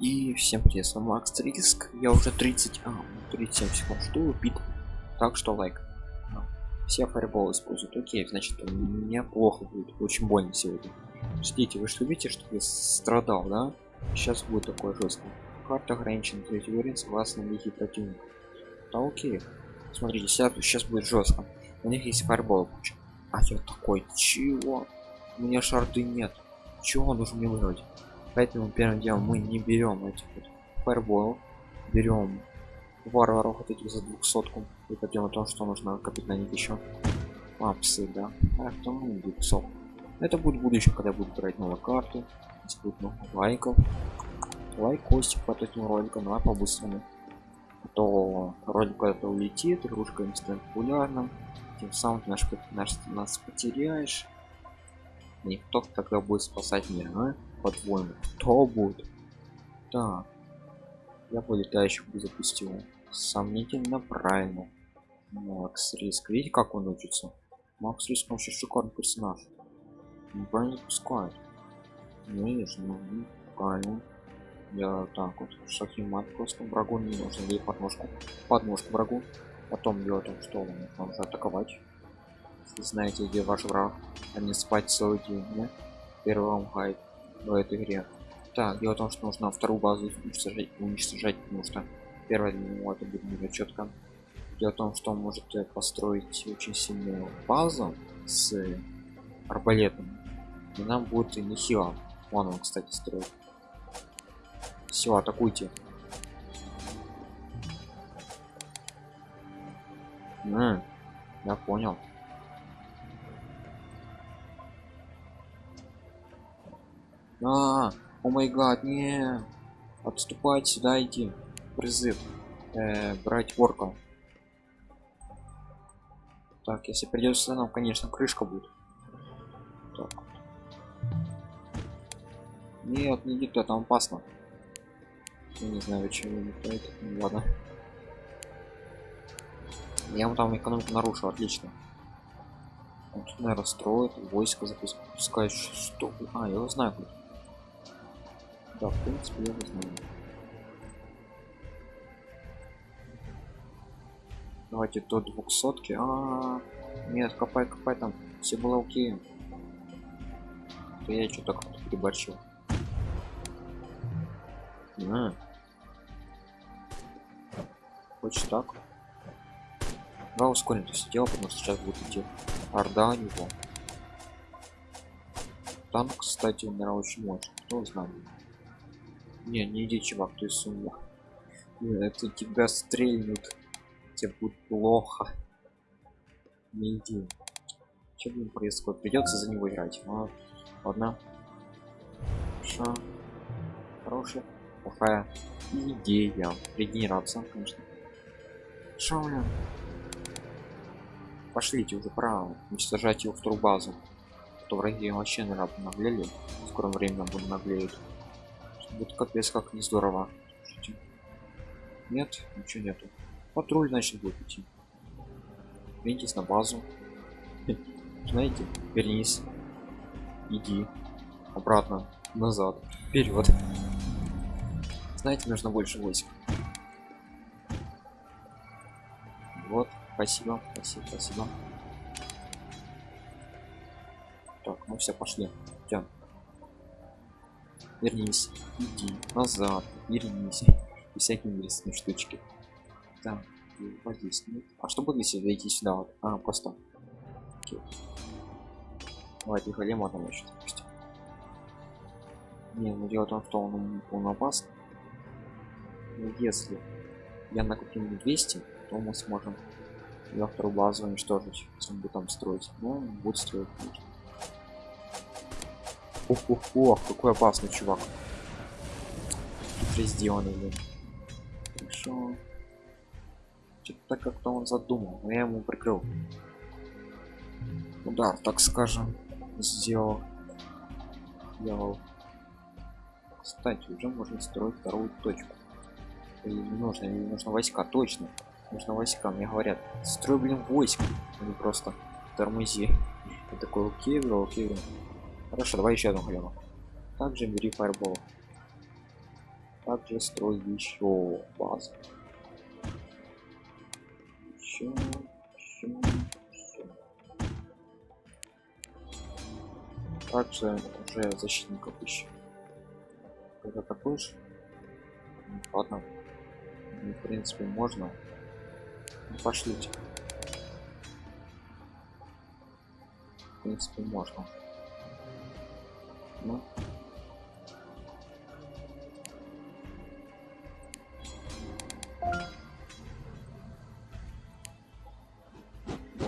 И всем привет, с вами Макс Риск. Я уже 30, а, 37 секунд жду убит. Так что лайк. Все фаербол используют. Окей, значит, мне плохо будет. Очень больно сегодня. Ждите, вы что видите, что я страдал, да? Сейчас будет такое жестко. Карта ограничена третий уровень согласно лиги противника. Да окей. Смотрите, сейчас будет жестко. У них есть фаербол куча. А я такой, чего? У меня шарды нет. Чего нужно мне выиграть? Поэтому первым делом мы не берем этих вот фаербол, берем варваров вот этих за двухсотку и пойдем о том, что нужно копить на них еще апсы, да. А потом ну, 200. Это будет будущее, когда буду брать новые карты, здесь будет много лайков. Лайк, костик под этим роликом, по-быстрому. А то ролик куда-то улетит, игрушка не станет популярным, тем самым наш, наш, нас потеряешь. Никто тогда будет спасать мир, а? По-твоему кто будет? Так я по летающему запустил. Сомнительно правильно. Макс риск видите как он учится? Макс риск вообще шикарный персонаж. Не пускает. Ну видишь ну правильно. Я так вот шахимат просто врагу не нужно ей подножку подножку врагу. Потом делать том что он может атаковать? Если знаете где ваш враг. А не спать целый день да? первый вам хайп в этой игре. Так дело в том что нужно вторую базу уничтожать, уничтожать потому что первая для него это будет не четко дело в том что он может э, построить очень сильную базу с арбалетом. И нам будет нехило. Вон он кстати строит. Все атакуйте. М, я понял А, о май гад, не. Отступать сюда иди. Призыв. Э, брать орка. Так, если придется, нам, конечно, крышка будет. Так. Нет, не иди там опасно. Я не знаю, почему это. Ну, ладно. Я ему там экономику нарушил, отлично. Он тут, наверное, строит, войско запускает. Что? А, я его знаю. Куда. Да, в принципе, я знаю. Давайте до двухсотки. А, -а, а, нет, копай, копай там. Все окей. То я что-то как-то переборщил. А. Хочешь так? Давай ускорим это все дело, потому что сейчас будет идти орда него. Танк, кстати, умирал очень мощно. Кто знает. Не, не иди, чувак, ты с. Это тебя стрельнут. Тебе будет плохо. Не иди. Что блин происходит? Придется за него играть. А, ладно. Хорошо. Хорошая. Плохая идея. Регенерация, конечно. Шо, блин? Пошлите уже пора уничтожать его вторую базу. То враги вообще наверное наглели. В скором времени будут наглеют. Вот капец, как не здорово. Нет, ничего нету. Патруль, значит, будет идти. Вернитесь на базу. Знаете, вернись. Иди. Обратно. Назад. Вперед. Знаете, нужно больше войск. Вот, спасибо, спасибо, спасибо. Так, ну все, пошли. Тян вернись иди назад вернись и всякие интересные штучки. Так вот здесь нет. а что будет если зайти сюда вот? А просто. Окей. давайте голема там еще допустим не ну дело в том что он, он опасный но если я накопил 200 то мы сможем ее вторую базу уничтожить если он будет там строить. Ну будет строить. конечно Ох, ох, ох, какой опасный чувак. Тут сделанный, блин. Хорошо. Что-то как-то он задумал, но я ему прикрыл. Удар, так скажем, сделал. Сделал. Кстати, уже можно строить вторую точку. Или не нужно, не нужно войска, точно. Нужно войска, мне говорят. Строй, блин, войск, а не просто тормози. Я такой, окей, бро, окей. Хорошо, давай еще одну хлеба. Также бери фаербол. также строю еще базу? Еще, еще, еще. также уже защитников еще когда такой ладно. Ну, в принципе можно. Ну, пошлите. В принципе можно ну.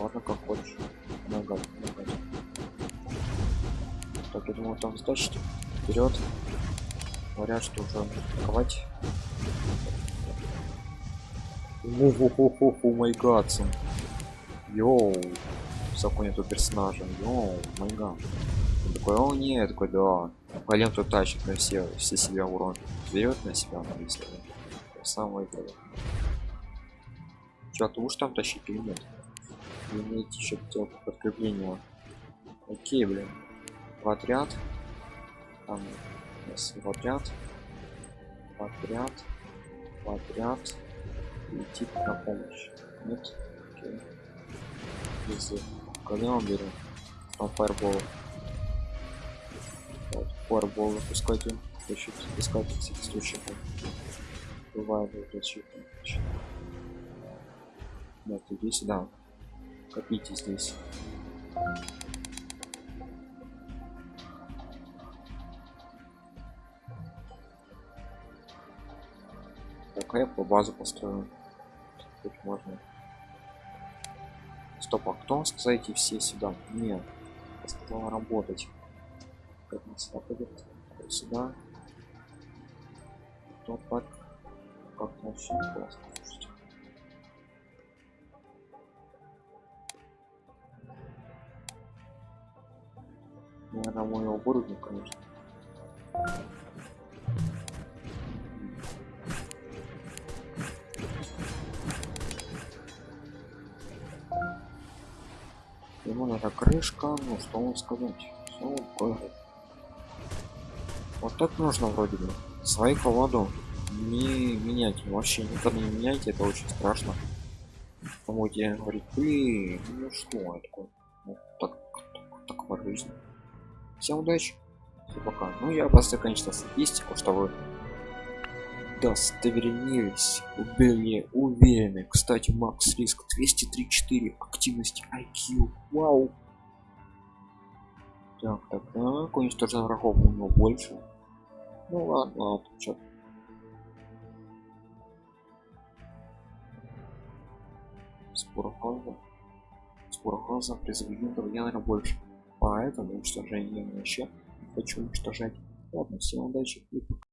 ладно как хочешь. Нога нога так я думаю там сдачите вперед говорят что уже атаковать. О май гад йоу. Закон этого персонажа. Йоу май такой о нет такой да голем тут тащит на все все себя урон берет на себя на если дело что ты уж там тащить или нет? Имеете еще подкрепление? Окей блин. В отряд. Там в отряд. В отряд. В отряд. Идти на помощь. Нет? Окей. Если голема берем там фаербол вот, фаербол выпускайте значит искать всякий случай бывает защита нет иди сюда копите здесь. Такая по базу построен тут можно. Стоп а кто сказайте все сюда? Нет я работать как он сюда пойдет сюда. То так как вообще классно наверное мой оборудование конечно. Ему надо крышка ну что вам сказать? Все, вот так нужно вроде бы. Свои колоду не менять вообще никогда не меняйте это очень страшно. Помойте говорит ты ну что это такое? Вот так, так, такова жизнь. Всем удачи все пока ну я просто конечно статистику что вы удостоверились были уверены. Кстати макс риск 234 активности IQ вау! Так так так уничтожен врагов у него больше ну ладно ладно чё. Спорохоза. Спорохоза призывает наверное больше поэтому уничтожение вообще хочу уничтожать. Ладно всем удачи и пока